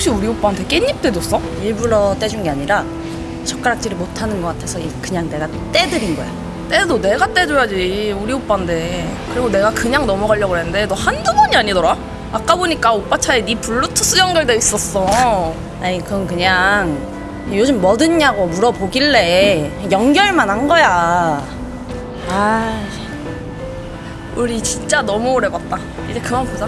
혹시 우리 오빠한테 깻잎 떼줬어? 일부러 떼준 게 아니라 젓가락질을 못하는 것 같아서 그냥 내가 떼드린 거야. 떼도 내가 떼줘야지 우리 오빠인데 그리고 내가 그냥 넘어가려고 그랬는데 너 한두 번이 아니더라? 아까 보니까 오빠 차에 네 블루투스 연결돼 있었어 아니 그건 그냥 요즘 뭐 듣냐고 물어보길래 연결만 한 거야. 아, 우리 진짜 너무 오래 봤다 이제 그만 보자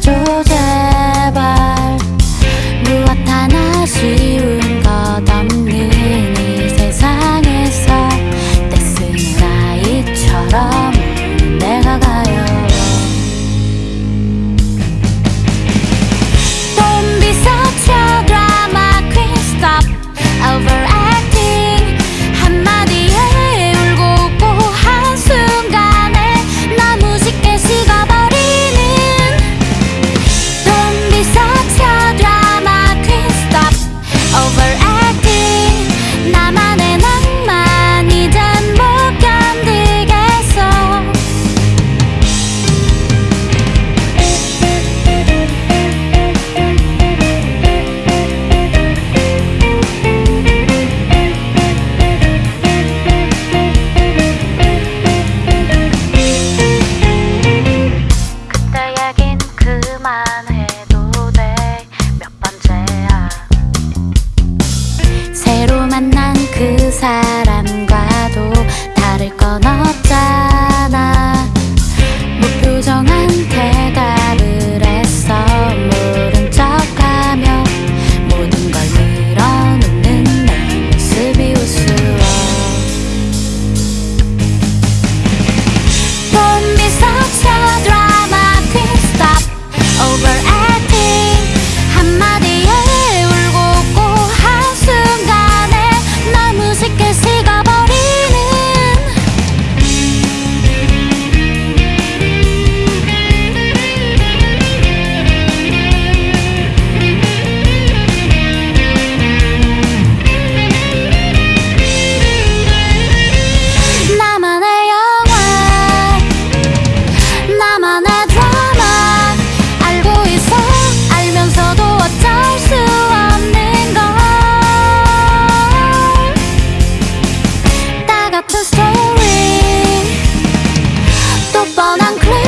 들어줘 제발. 무엇 하나 쉬운 것 없는 이 세상에서 떼쓰는 아이처럼 뻔한 클래